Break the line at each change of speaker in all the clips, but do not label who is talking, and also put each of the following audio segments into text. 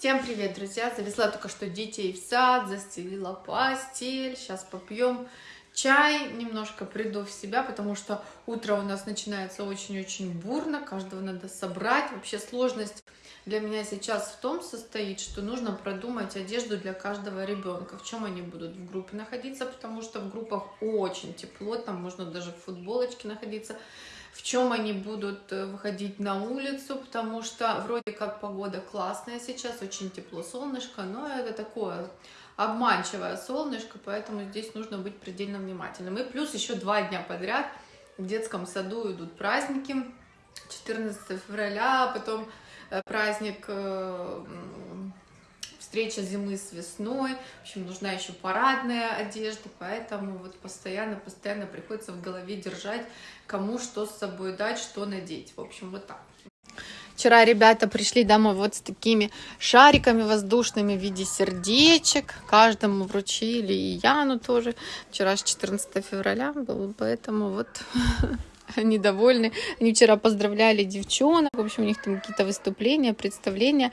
Всем привет, друзья! Завезла только что детей в сад, застелила постель. Сейчас попьем чай, немножко приду в себя, потому что утро у нас начинается очень-очень бурно, каждого надо собрать. Вообще сложность для меня сейчас в том состоит, что нужно продумать одежду для каждого ребенка, в чем они будут в группе находиться, потому что в группах очень тепло, там можно даже в футболочке находиться в чем они будут э, выходить на улицу, потому что вроде как погода классная сейчас, очень тепло, солнышко, но это такое обманчивое солнышко, поэтому здесь нужно быть предельно внимательным. И плюс еще два дня подряд в детском саду идут праздники, 14 февраля, потом э, праздник э, встреча зимы с весной, в общем, нужна еще парадная одежда, поэтому вот постоянно-постоянно приходится в голове держать, кому что с собой дать, что надеть, в общем, вот так. Вчера ребята пришли домой вот с такими шариками воздушными в виде сердечек. Каждому вручили, и Яну тоже. Вчера же 14 февраля было, поэтому вот они довольны. Они вчера поздравляли девчонок. В общем, у них там какие-то выступления, представления.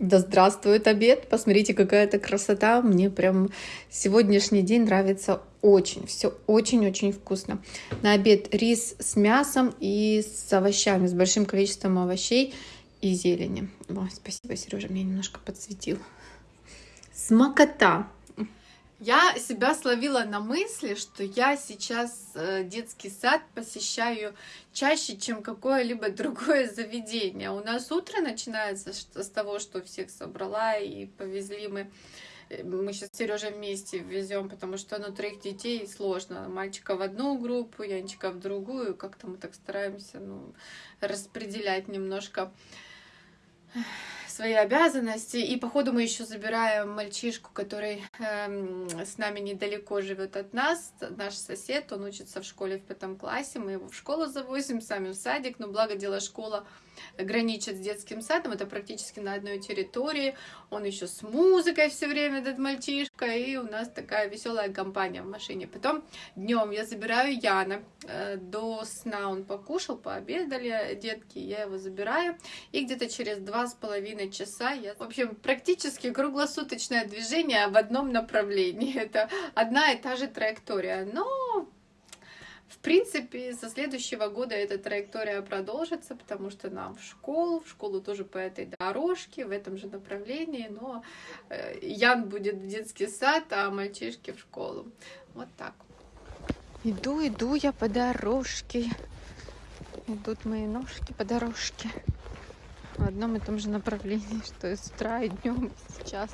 Да здравствует обед! Посмотрите, какая-то красота! Мне прям сегодняшний день нравится очень. Все очень-очень вкусно. На обед рис с мясом и с овощами, с большим количеством овощей и зелени. О, спасибо, Сережа, меня немножко подсветил. Смокота! Я себя словила на мысли, что я сейчас э, детский сад посещаю чаще, чем какое-либо другое заведение. У нас утро начинается с того, что всех собрала и повезли мы. Э, мы сейчас с Сережей вместе везем, потому что ну, троих детей сложно. Мальчика в одну группу, Янчика в другую. Как-то мы так стараемся ну, распределять немножко свои обязанности. И походу мы еще забираем мальчишку, который э, с нами недалеко живет от нас, наш сосед, он учится в школе в пятом классе, мы его в школу завозим, сами в садик, но благо дело школа граничит с детским садом, это практически на одной территории, он еще с музыкой все время, этот мальчишка, и у нас такая веселая компания в машине. Потом днем я забираю Яна, э, до сна он покушал, пообедали детки, я его забираю, и где-то через два с половиной часа я, в общем, практически круглосуточное движение в одном направлении, это одна и та же траектория, но в принципе, со следующего года эта траектория продолжится, потому что нам в школу, в школу тоже по этой дорожке, в этом же направлении, но э, Ян будет в детский сад, а мальчишки в школу. Вот так. Иду, иду я по дорожке. Идут мои ножки по дорожке. В одном и том же направлении, что и с утра, и днем, и сейчас.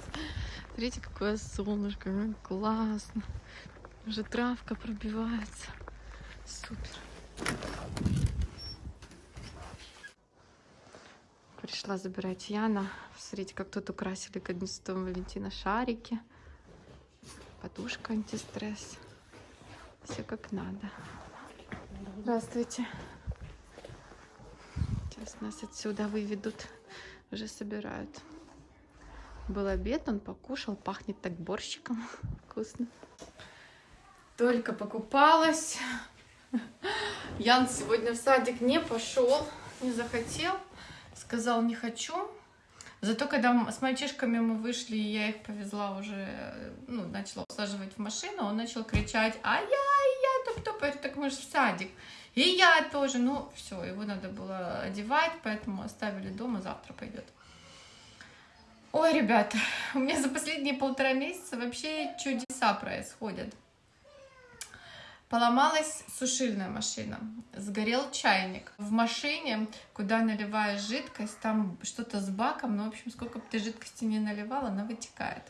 Смотрите, какое солнышко, классно. Уже травка пробивается. Супер. Пришла забирать Яна. Смотрите, как тут украсили к 11 Валентина шарики. Подушка антистресс. Все как надо. Здравствуйте. Сейчас нас отсюда выведут. Уже собирают. Был обед, он покушал. Пахнет так борщиком. Вкусно. Только покупалась. Ян сегодня в садик не пошел, не захотел, сказал не хочу. Зато когда с мальчишками мы вышли, и я их повезла уже, ну, начала усаживать в машину, он начал кричать, а я, я, топ-топ, так мы же в садик. И я тоже, ну, все, его надо было одевать, поэтому оставили дома, завтра пойдет. Ой, ребята, у меня за последние полтора месяца вообще чудеса происходят. Поломалась сушильная машина, сгорел чайник. В машине, куда наливаешь жидкость, там что-то с баком, ну, в общем, сколько бы ты жидкости не наливала, она вытекает.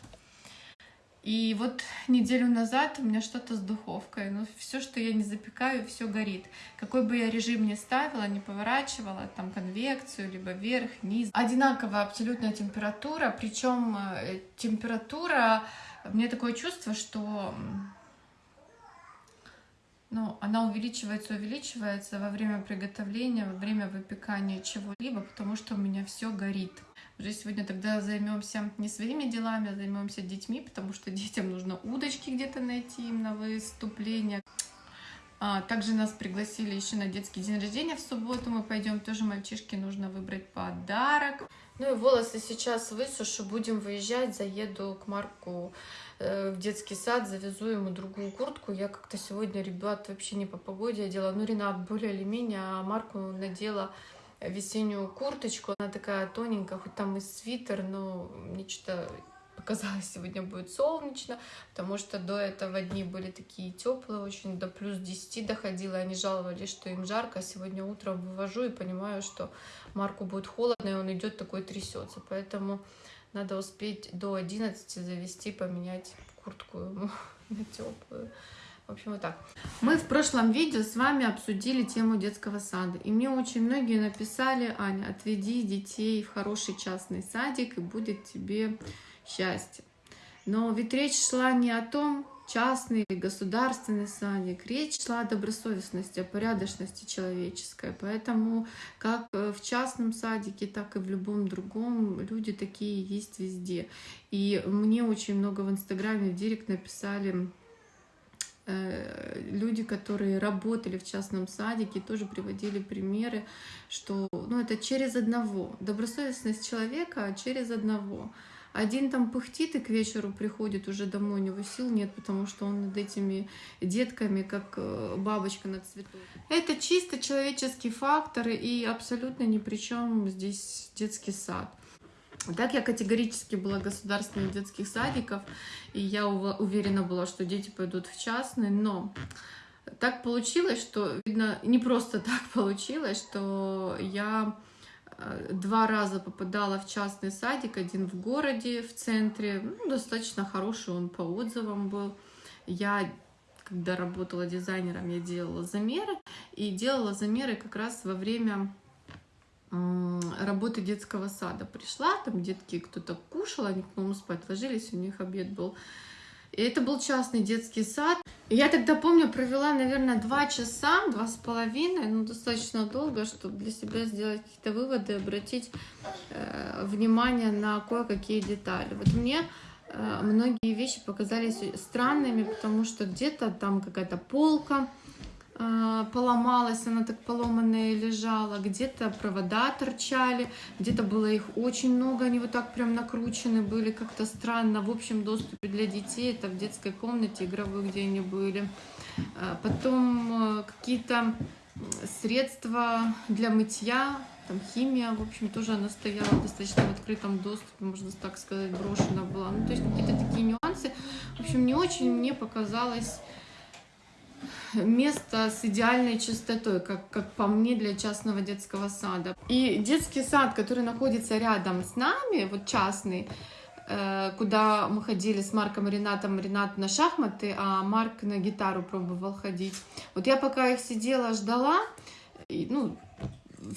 И вот неделю назад у меня что-то с духовкой. Ну, все, что я не запекаю, все горит. Какой бы я режим ни ставила, не поворачивала, там конвекцию, либо вверх, низ. Одинаковая абсолютная температура, причем э, температура, мне такое чувство, что ну, она увеличивается, увеличивается во время приготовления, во время выпекания чего-либо, потому что у меня все горит. Уже сегодня тогда займемся не своими делами, а займемся детьми, потому что детям нужно удочки где-то найти им на выступление. А, также нас пригласили еще на детский день рождения в субботу. Мы пойдем, тоже мальчишке нужно выбрать подарок. Ну и волосы сейчас высушу, будем выезжать, заеду к Марку э, в детский сад, завезу ему другую куртку. Я как-то сегодня, ребят, вообще не по погоде одела. Ну, Ренат более или менее, а Марку надела весеннюю курточку. Она такая тоненькая, хоть там и свитер, но мне что-то показалось, сегодня будет солнечно, потому что до этого дни были такие теплые, очень до плюс 10 доходило, они жаловались, что им жарко, а сегодня утром вывожу и понимаю, что Марку будет холодно, и он идет такой трясется, поэтому надо успеть до 11 завести, поменять куртку ему на теплую. В общем, вот так. Мы в прошлом видео с вами обсудили тему детского сада. И мне очень многие написали, Аня, отведи детей в хороший частный садик, и будет тебе счастье. Но ведь речь шла не о том, частный или государственный садик. Речь шла о добросовестности, о порядочности человеческой. Поэтому как в частном садике, так и в любом другом люди такие есть везде. И мне очень много в Инстаграме, в Директ написали э, люди, которые работали в частном садике, тоже приводили примеры, что ну, это через одного. Добросовестность человека через одного. Один там пыхтит и к вечеру приходит уже домой, у него сил нет, потому что он над этими детками, как э, бабочка над цветом. Это чисто человеческий фактор и абсолютно ни при чем здесь детский сад. Так я категорически была государственных детских садиков, и я уверена была, что дети пойдут в частный, но так получилось, что, видно, не просто так получилось, что я два раза попадала в частный садик, один в городе, в центре, ну, достаточно хороший он по отзывам был. Я, когда работала дизайнером, я делала замеры, и делала замеры как раз во время работы детского сада. Пришла, там детки кто-то кушал, они, по-моему, спать ложились, у них обед был и это был частный детский сад. Я тогда, помню, провела, наверное, два часа, два с половиной, ну, достаточно долго, чтобы для себя сделать какие-то выводы, обратить э, внимание на кое-какие детали. Вот мне э, многие вещи показались странными, потому что где-то там какая-то полка, поломалась, она так поломанная лежала, где-то провода торчали, где-то было их очень много, они вот так прям накручены были, как-то странно. В общем доступе для детей, это в детской комнате игровой, где они были. А, потом э, какие-то средства для мытья, там химия, в общем, тоже она стояла достаточно в открытом доступе, можно так сказать, брошена была. Ну, то есть какие-то такие нюансы. В общем, не очень мне показалось место с идеальной чистотой, как, как по мне, для частного детского сада. И детский сад, который находится рядом с нами, вот частный, э, куда мы ходили с Марком и Ренатом, Ренат на шахматы, а Марк на гитару пробовал ходить. Вот я пока их сидела, ждала, и, ну,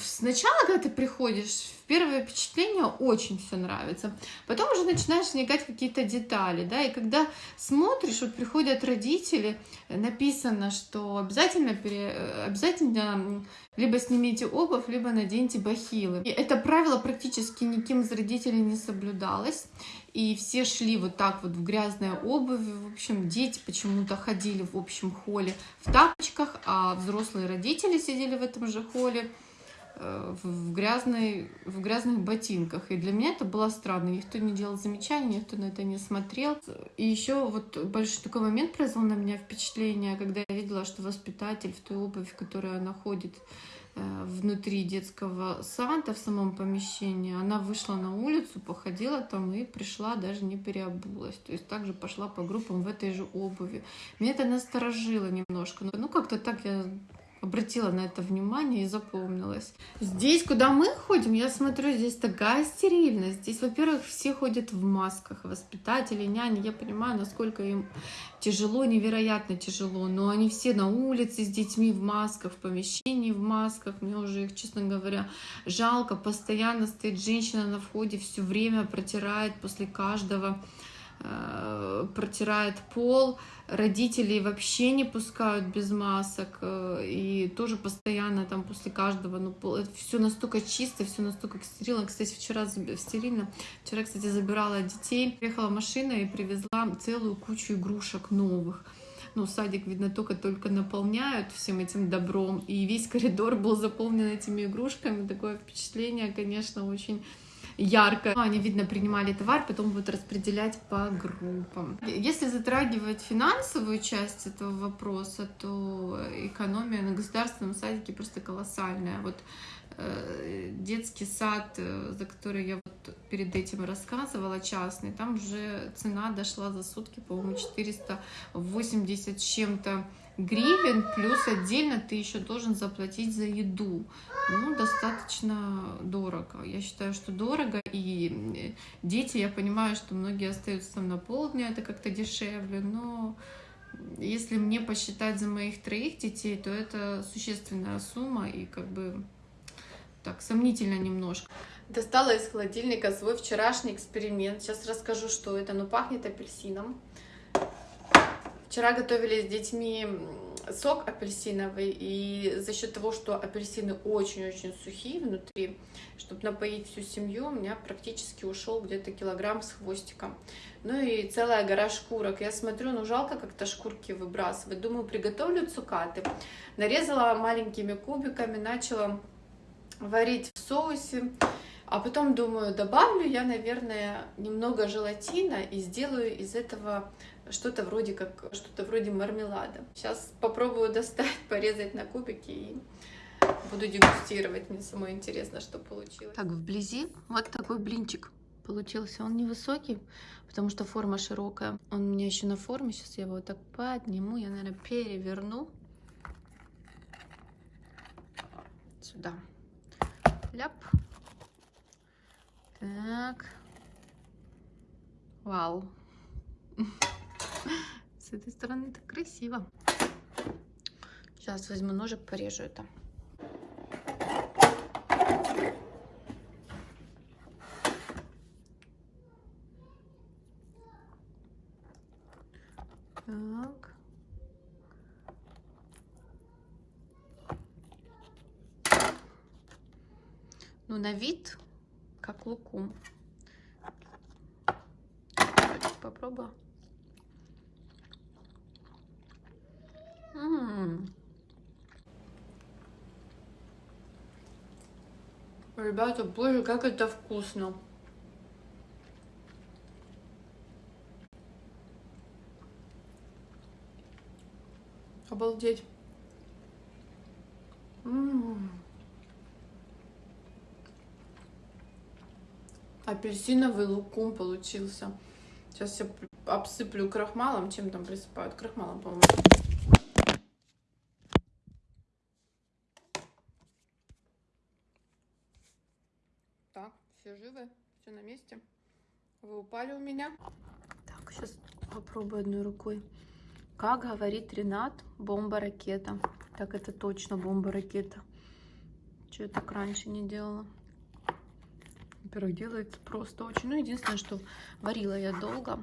сначала, когда ты приходишь, первое впечатление очень все нравится. Потом уже начинаешь вникать какие-то детали, да, и когда смотришь, вот приходят родители, написано, что обязательно, пере, обязательно либо снимите обувь, либо наденьте бахилы. И это правило практически никем из родителей не соблюдалось. И все шли вот так вот в грязной обуви. В общем, дети почему-то ходили в общем холле в тапочках, а взрослые родители сидели в этом же холле в, грязной, в грязных ботинках. И для меня это было странно. Никто не делал замечаний, никто на это не смотрел. И еще вот большой такой момент произвел на меня впечатление, когда я видела, что воспитатель в той обуви, в которой она э, внутри детского сада, в самом помещении, она вышла на улицу, походила там и пришла, даже не переобулась. То есть также пошла по группам в этой же обуви. Меня это насторожило немножко. Ну, как-то так я обратила на это внимание и запомнилась. Здесь, куда мы ходим, я смотрю, здесь такая стерильность. Здесь, во-первых, все ходят в масках, воспитатели, няни. Я понимаю, насколько им тяжело, невероятно тяжело, но они все на улице с детьми в масках, в помещении в масках. Мне уже их, честно говоря, жалко. Постоянно стоит женщина на входе, все время протирает после каждого протирает пол, родители вообще не пускают без масок, э, и тоже постоянно там после каждого, ну, все настолько чисто, все настолько стерильно. Кстати, вчера стерильно, вчера, кстати, забирала детей, приехала машина и привезла целую кучу игрушек новых. ну, садик, видно, только-только наполняют всем этим добром, и весь коридор был заполнен этими игрушками, такое впечатление, конечно, очень ярко. Они, видно, принимали товар, потом будут распределять по группам. Если затрагивать финансовую часть этого вопроса, то экономия на государственном садике просто колоссальная. Вот э, детский сад, э, за который я перед этим рассказывала, частный, там уже цена дошла за сутки, по-моему, 480 с чем-то гривен, плюс отдельно ты еще должен заплатить за еду. Ну, достаточно дорого. Я считаю, что дорого. И дети, я понимаю, что многие остаются там на полдня, это как-то дешевле, но если мне посчитать за моих троих детей, то это существенная сумма и как бы так сомнительно немножко. Достала из холодильника свой вчерашний эксперимент. Сейчас расскажу, что это. Ну, пахнет апельсином. Вчера готовили с детьми сок апельсиновый, и за счет того, что апельсины очень-очень сухие внутри, чтобы напоить всю семью, у меня практически ушел где-то килограмм с хвостиком. Ну и целая гора шкурок. Я смотрю, ну жалко как-то шкурки выбрасывать. Думаю, приготовлю цукаты. Нарезала маленькими кубиками, начала варить в соусе. А потом думаю, добавлю я, наверное, немного желатина и сделаю из этого что-то вроде как что-то вроде мармелада. Сейчас попробую достать, порезать на кубики и буду дегустировать. Мне самое интересно, что получилось. Так, вблизи вот такой блинчик получился. Он невысокий, потому что форма широкая. Он у меня еще на форме. Сейчас я его вот так подниму. Я, наверное, переверну. Сюда. Ляп. Так. Вау. С этой стороны так красиво. Сейчас возьму ножик, порежу это. Так. Ну, на вид как лукум. Попробую. Ребята, боже, как это вкусно. Обалдеть. М -м -м. Апельсиновый лукум получился. Сейчас я обсыплю крахмалом. Чем там присыпают? Крахмалом, по-моему. Так, все живы, все на месте. Вы упали у меня. Так, сейчас попробую одной рукой. Как говорит Ренат, бомба-ракета. Так, это точно бомба-ракета. Что я так раньше не делала? Во-первых, делается просто очень. Ну, единственное, что варила я долго,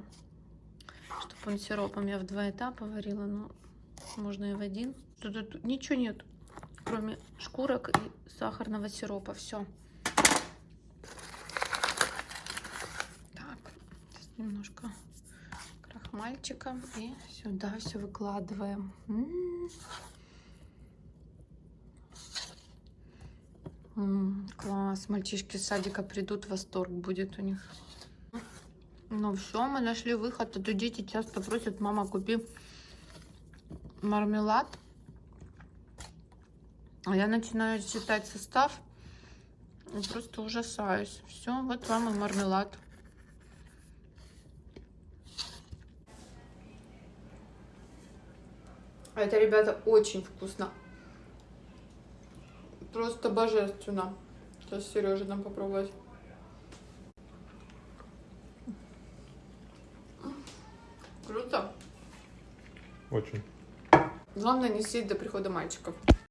чтобы он сиропом я в два этапа варила, но можно и в один. Тут, тут ничего нет, кроме шкурок и сахарного сиропа. Все. Так, немножко крахмальчика и сюда все выкладываем. М -м -м. класс, мальчишки с садика придут, восторг будет у них. Ну все, мы нашли выход, а то дети часто просят, мама, купи мармелад. А я начинаю читать состав и просто ужасаюсь. Все, вот вам и мармелад. Это, ребята, очень вкусно. Просто божественно. Сейчас Сережа нам попробовать. Круто.
Очень.
Главное не сидеть до прихода мальчиков.